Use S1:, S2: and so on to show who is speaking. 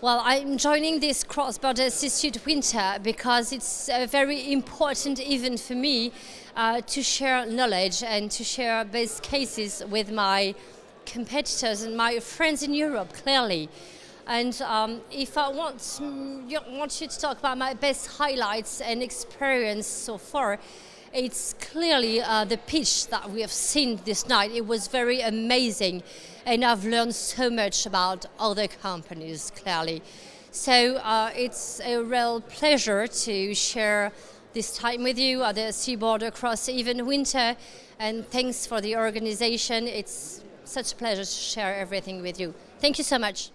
S1: Well, I'm joining this cross-border Institute Winter because it's a very important event for me uh, to share knowledge and to share best cases with my competitors and my friends in Europe, clearly. And um, if I want, want you to talk about my best highlights and experience so far, it's clearly uh, the pitch that we have seen this night. It was very amazing and I've learned so much about other companies, clearly. So uh, it's a real pleasure to share this time with you at the Seaboard across even winter and thanks for the organization. It's such a pleasure to share everything with you. Thank you so much.